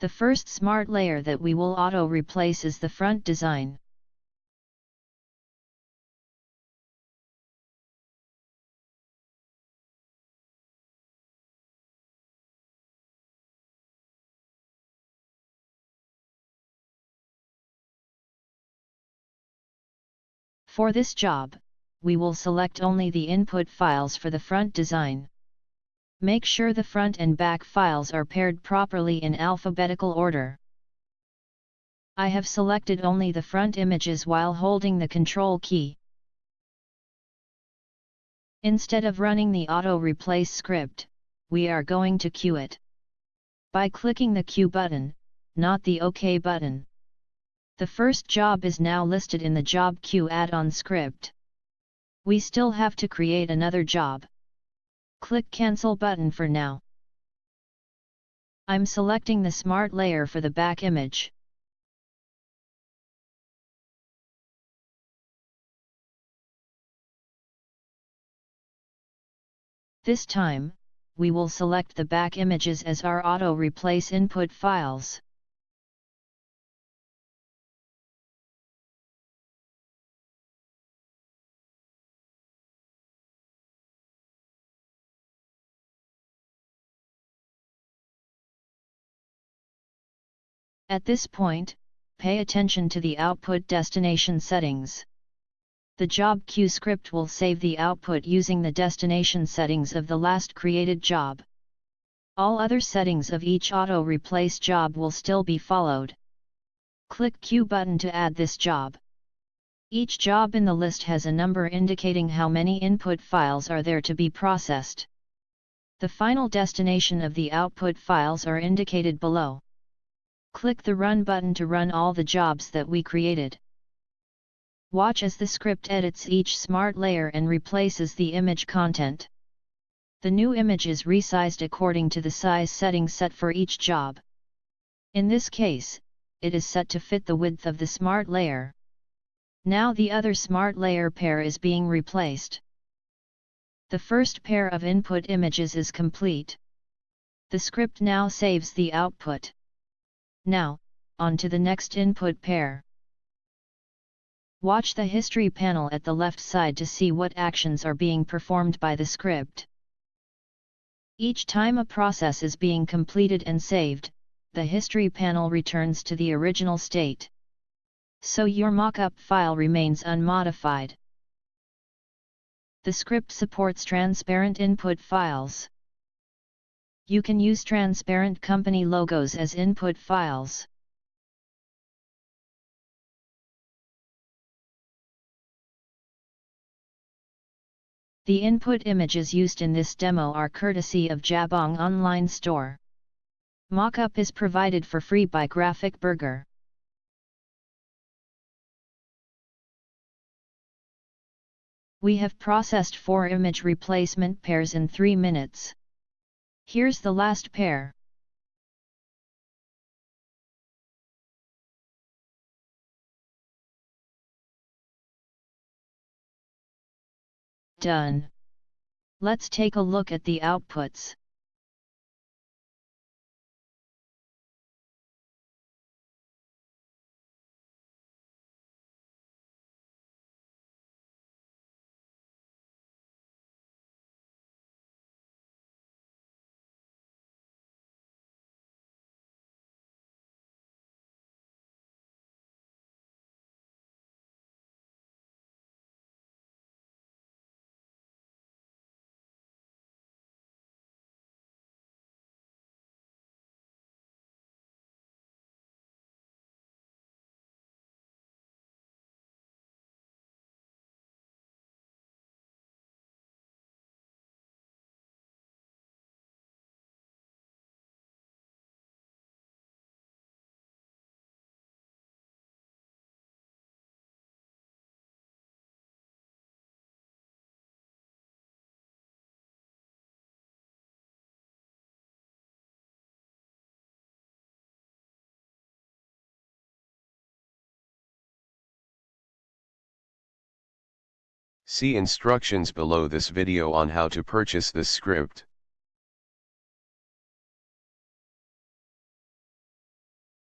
The first smart layer that we will auto replace is the front design. For this job, we will select only the input files for the front design. Make sure the front and back files are paired properly in alphabetical order. I have selected only the front images while holding the Control key. Instead of running the auto replace script, we are going to queue it. By clicking the Queue button, not the OK button. The first job is now listed in the job queue add-on script. We still have to create another job. Click Cancel button for now. I'm selecting the Smart layer for the back image. This time, we will select the back images as our auto-replace input files. At this point, pay attention to the output destination settings. The job queue script will save the output using the destination settings of the last created job. All other settings of each auto replace job will still be followed. Click Queue button to add this job. Each job in the list has a number indicating how many input files are there to be processed. The final destination of the output files are indicated below. Click the Run button to run all the jobs that we created. Watch as the script edits each smart layer and replaces the image content. The new image is resized according to the size settings set for each job. In this case, it is set to fit the width of the smart layer. Now the other smart layer pair is being replaced. The first pair of input images is complete. The script now saves the output. Now, on to the next input pair. Watch the History panel at the left side to see what actions are being performed by the script. Each time a process is being completed and saved, the History panel returns to the original state. So your mockup file remains unmodified. The script supports transparent input files you can use transparent company logos as input files. The input images used in this demo are courtesy of Jabong Online Store. Mockup is provided for free by Graphic Burger. We have processed 4 image replacement pairs in 3 minutes. Here's the last pair. Done. Let's take a look at the outputs. See instructions below this video on how to purchase this script.